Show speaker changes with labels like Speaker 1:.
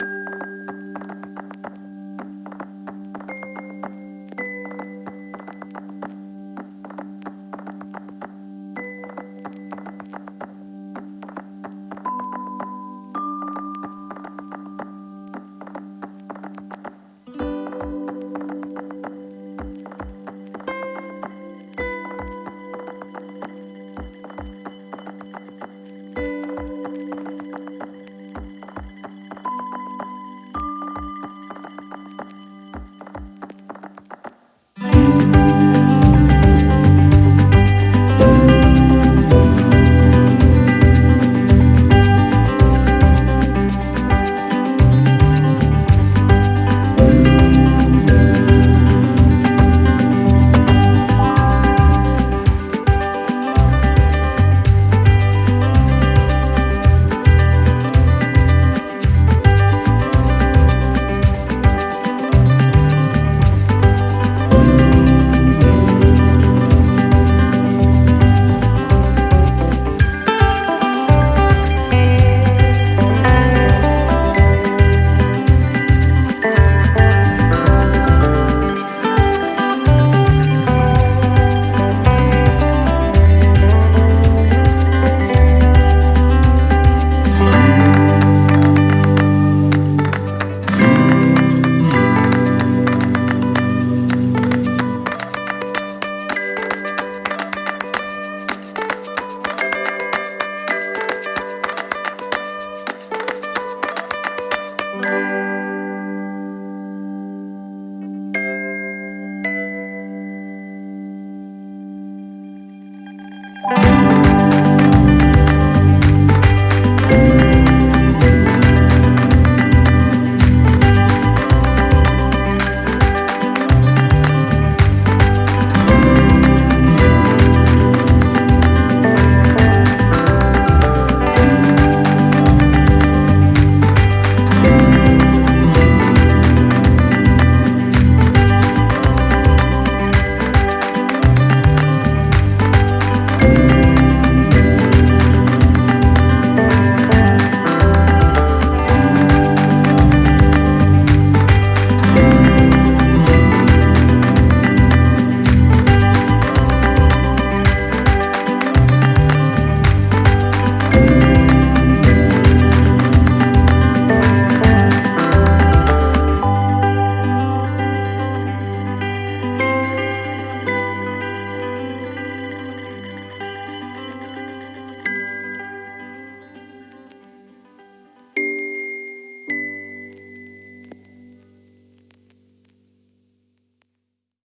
Speaker 1: you Bye.